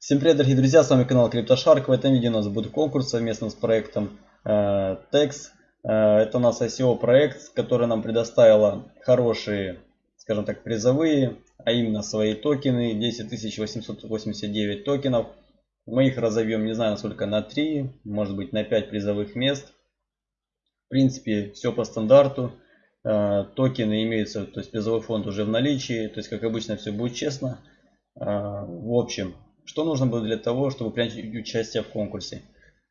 Всем привет, дорогие друзья, с вами канал CryptoShark. В этом видео у нас будет конкурс совместно с проектом э, Tex. Э, это у нас ICO проект, который нам предоставила хорошие, скажем так, призовые, а именно свои токены, 10 889 токенов. Мы их разовьем, не знаю, насколько на 3, может быть на 5 призовых мест. В принципе, все по стандарту. Э, токены имеются, то есть призовой фонд уже в наличии, то есть как обычно все будет честно. Э, в общем, что нужно было для того, чтобы принять участие в конкурсе?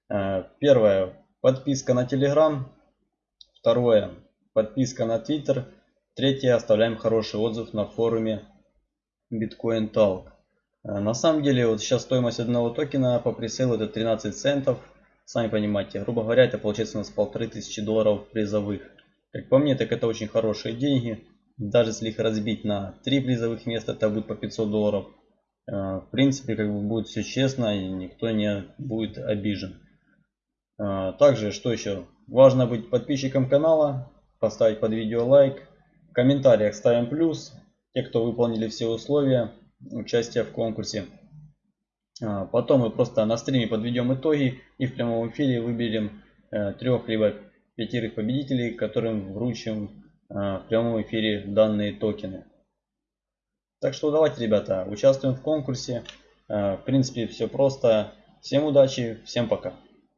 Э, первое, подписка на Telegram. Второе, подписка на Twitter. Третье, оставляем хороший отзыв на форуме Bitcoin Talk. На самом деле, вот сейчас стоимость одного токена по пресейлу это 13 центов. Сами понимаете, грубо говоря, это получается у нас полторы тысячи долларов призовых. Как по мне, так это очень хорошие деньги. Даже если их разбить на 3 призовых места, это будет по 500 долларов. Э, в принципе, как бы будет все честно и никто не будет обижен. Э, также, что еще? Важно быть подписчиком канала, поставить под видео лайк. В комментариях ставим плюс. Те, кто выполнили все условия участия в конкурсе. Э, потом мы просто на стриме подведем итоги и в прямом эфире выберем трех либо пятерых победителей, которым вручим в прямом эфире данные токены. Так что давайте, ребята, участвуем в конкурсе. Э, в принципе, все просто. Всем удачи, всем пока.